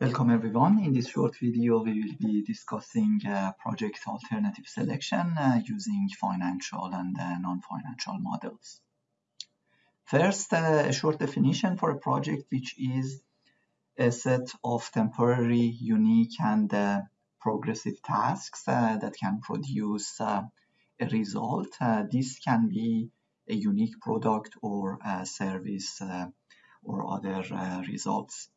Welcome everyone. In this short video, we will be discussing uh, project alternative selection uh, using financial and uh, non-financial models. First, uh, a short definition for a project, which is a set of temporary, unique, and uh, progressive tasks uh, that can produce a result. this can be a unique product or a service or other results.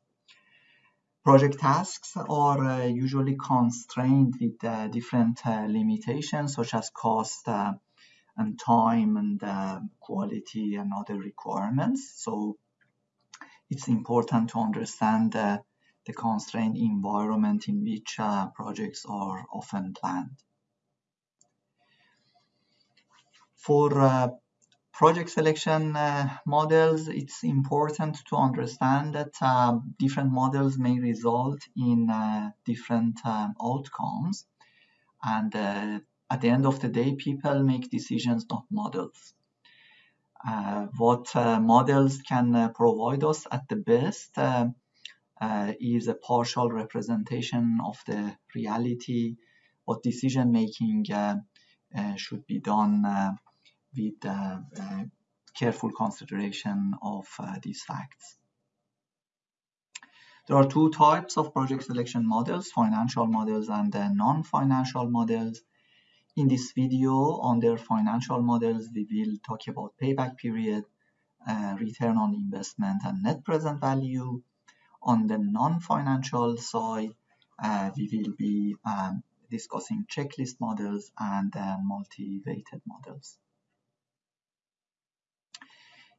Project tasks are uh, usually constrained with uh, different uh, limitations such as cost and time and quality and other requirements. So it's important to understand uh, the constrained environment in which projects are often planned. For project selection uh, models, it's important to understand that uh, different models may result in uh, different um, outcomes. And uh, at the end of the day, people make decisions, not models. Uh, what models can provide us at the best is a partial representation of the reality, what decision making should be done with careful consideration of uh, these facts. There are two types of project selection models, financial models and non-financial models. In this video, on under financial models, we will talk about payback period, uh, return on investment, and net present value. On the non-financial side, uh, we will be um, discussing checklist models and uh, multi-weighted models.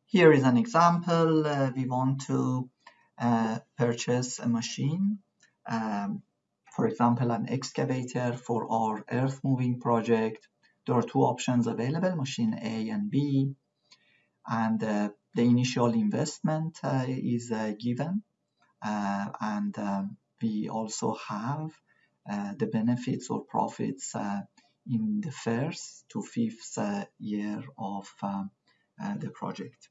Here is an example. Uh, we want to uh, purchase a machine, um, for example, an excavator for our earth moving project. There are two options available, machine A and B, and uh, the initial investment uh, is uh, given, uh, and we also have the benefits or profits in the first to fifth year of the project.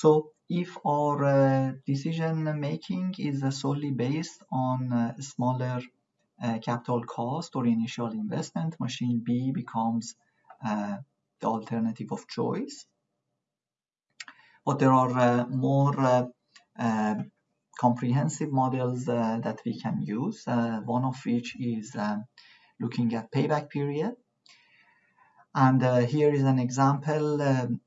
So if our uh, decision making is uh, solely based on uh, smaller uh, capital cost or initial investment, machine B becomes uh, the alternative of choice. But there are uh, more comprehensive models that we can use, one of which is looking at payback period. And uh, here is an example um,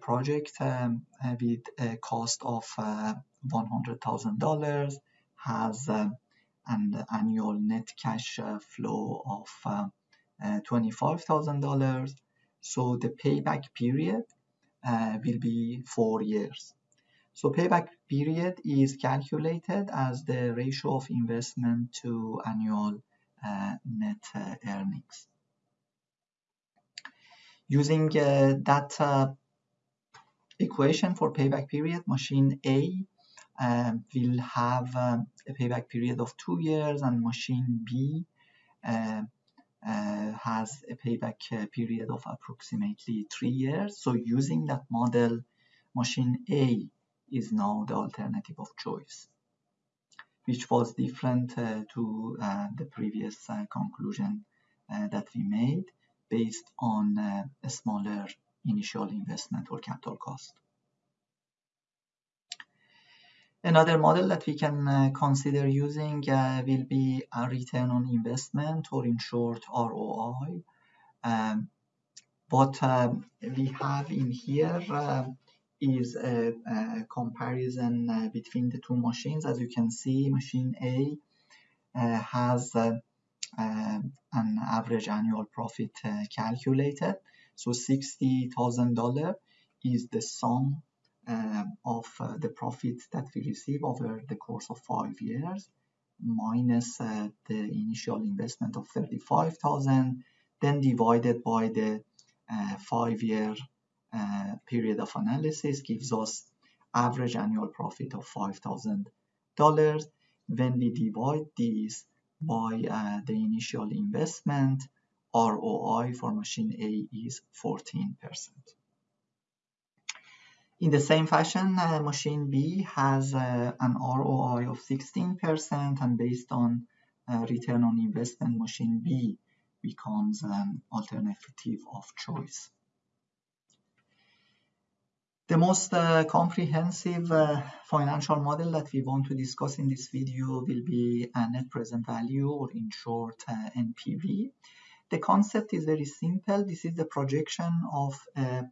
project um, with a cost of uh, $100,000, has uh, an annual net cash uh, flow of uh, uh, $25,000. So the payback period will be four years. So payback period is calculated as the ratio of investment to annual net earnings. Using uh, that uh, equation for payback period, machine A um, will have a payback period of two years and machine B uh, uh, has a payback uh, period of approximately three years. So using that model, machine A is now the alternative of choice, which was different uh, to the previous conclusion that we made based on uh, a smaller initial investment or capital cost. Another model that we can uh, consider using uh, will be a return on investment or in short ROI. Um, what um, we have in here uh, is a, a comparison uh, between the two machines. As you can see, machine A uh, has an average annual profit uh, calculated. So $60,000 is the sum um, of uh, the profit that we receive over the course of five years minus uh, the initial investment of 35,000 then divided by the five-year uh, period of analysis gives us average annual profit of $5,000 when we divide these by uh, the initial investment, ROI for machine A is 14%. In the same fashion, uh, machine B has uh, an ROI of 16% and based on uh, return on investment, machine B becomes an alternative of choice. The most uh, comprehensive uh, financial model that we want to discuss in this video will be a net present value or in short uh, NPV. The concept is very simple. This is the projection of a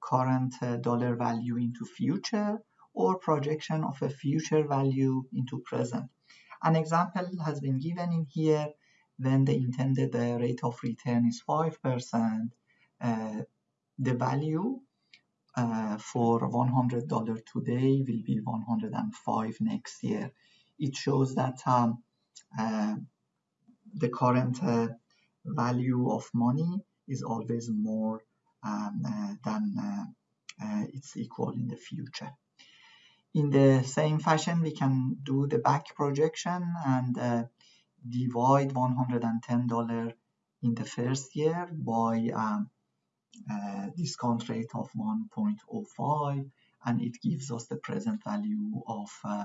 current uh, dollar value into future or projection of a future value into present. An example has been given in here when the intended uh, rate of return is 5%, uh, the value uh, for $100 today will be 105 next year. It shows that um, uh, the current uh, value of money is always more um, uh, than uh, its equal in the future. In the same fashion, we can do the back projection and divide $110 in the first year by um, uh, discount rate of 1.05 and it gives us the present value of uh,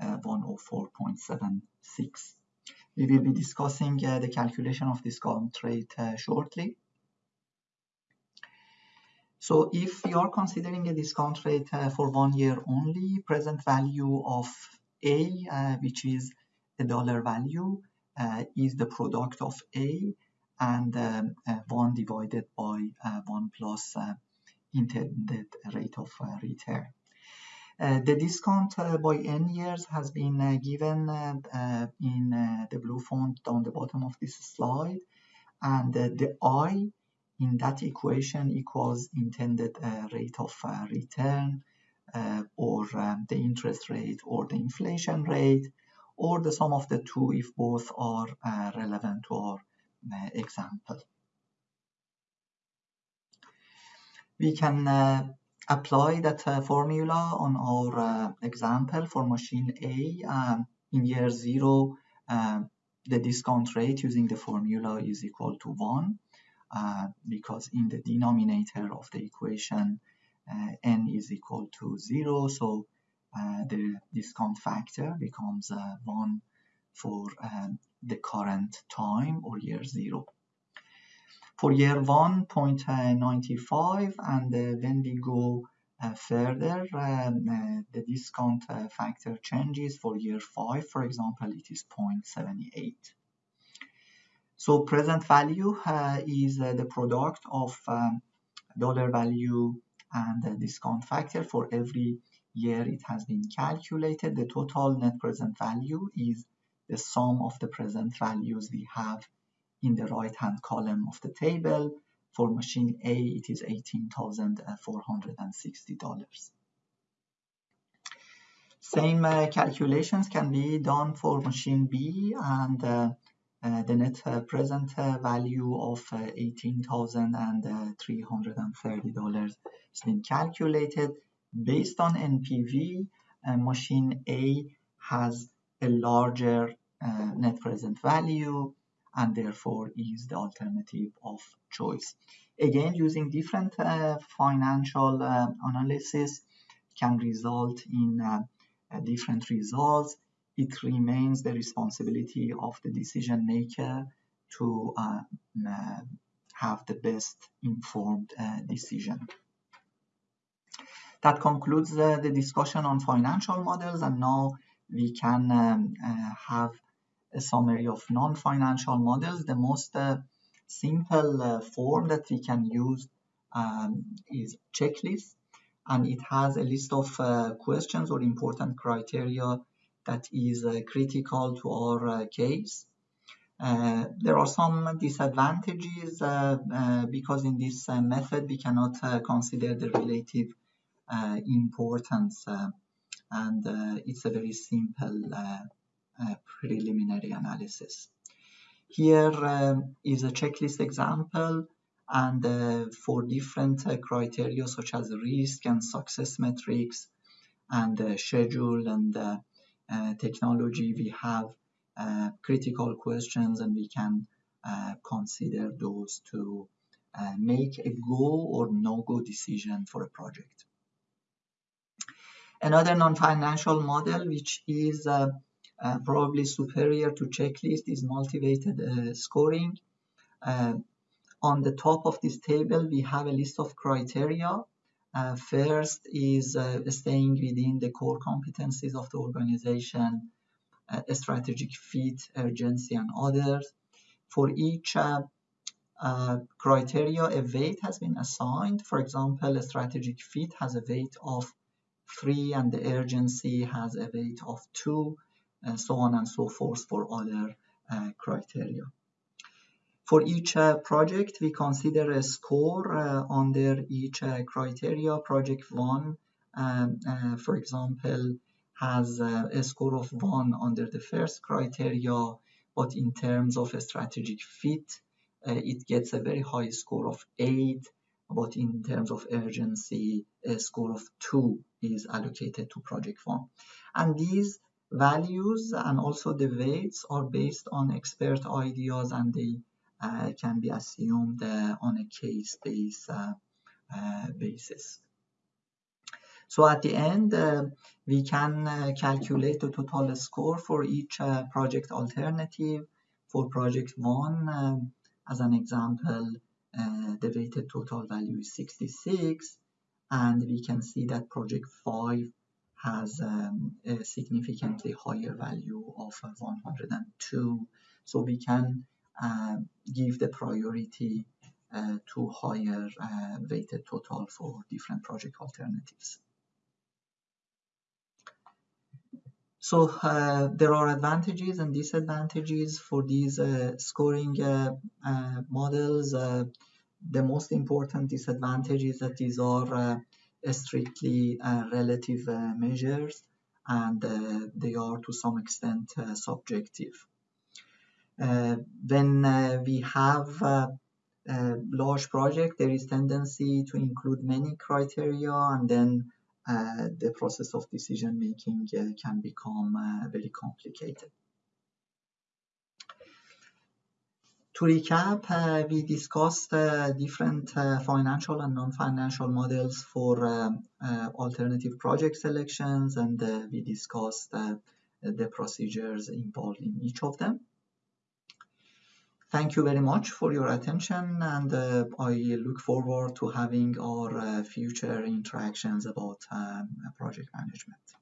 uh, 104.76. We will be discussing uh, the calculation of discount rate uh, shortly. So if you are considering a discount rate uh, for one year only, present value of A, which is the dollar value, is the product of A and um, uh, 1 divided by uh, 1 plus uh, intended rate of return. Uh, the discount uh, by n years has been uh, given in the blue font down the bottom of this slide and the i in that equation equals intended rate of return or um, the interest rate or the inflation rate or the sum of the two if both are relevant to our example. We can uh, apply that uh, formula on our uh, example for machine A. Um, in year zero, the discount rate using the formula is equal to 1 uh, because in the denominator of the equation uh, n is equal to 0 so uh, the discount factor becomes 1 for um, the current time or year zero. For year one, 0.95 and uh, when we go uh, further, um, uh, the discount uh, factor changes for year five, for example, it is 0.78. So present value uh, is uh, the product of um, dollar value and discount factor for every year it has been calculated. The total net present value is the sum of the present values we have in the right hand column of the table. For machine A, it is $18,460. Same uh, calculations can be done for machine B and uh, uh, the net uh, present uh, value of uh, $18,330 has been calculated. Based on NPV, machine A has a larger uh, net present value and therefore is the alternative of choice. Again, using different uh, financial uh, analysis can result in uh, different results. It remains the responsibility of the decision maker to uh, uh, have the best informed decision. That concludes the discussion on financial models and now we can um, have a summary of non-financial models. The most uh, simple uh, form that we can use um, is checklist and it has a list of uh, questions or important criteria that is uh, critical to our uh, case. Uh, there are some disadvantages because in this method we cannot consider the relative importance and it's a very simple preliminary analysis. Here um, is a checklist example and uh, for different uh, criteria such as risk and success metrics and uh, schedule and uh, uh, technology we have uh, critical questions and we can consider those to make a go or no go decision for a project. Another non-financial model, which is uh, uh, probably superior to checklist, is multi-weighted uh, scoring. Uh, on the top of this table, we have a list of criteria. Uh, first is uh, staying within the core competencies of the organization, strategic fit, urgency, and others. For each criteria, a weight has been assigned. For example, a strategic fit has a weight of 3 and the urgency has a weight of 2 and so on and so forth for other uh, criteria. For each uh, project, we consider a score uh, under each uh, criteria. Project 1, um, uh, for example, has uh, a score of 1 under the first criteria, but in terms of a strategic fit, it gets a very high score of 8 but in terms of urgency, a score of 2 is allocated to project 1. And these values and also the weights are based on expert ideas and they uh, can be assumed uh, on a case-based uh, uh basis. So at the end, uh, we can uh, calculate the total score for each project alternative. For project 1, um, as an example, the weighted total value is 66 and we can see that project 5 has um, a significantly higher value of 102 so we can uh, give the priority uh, to higher uh, weighted total for different project alternatives. So uh, there are advantages and disadvantages for these uh, scoring uh, models. The most important disadvantage is that these are Uh, strictly uh, relative uh, measures and they are to some extent subjective. when we have a large project, there is tendency to include many criteria and then uh, the process of decision making uh, can become uh, very complicated. To recap, uh, we discussed uh, different uh, financial and non-financial models for alternative project selections and we discussed the procedures involved in each of them. Thank you very much for your attention and uh, I look forward to having our uh, future interactions about um, project management.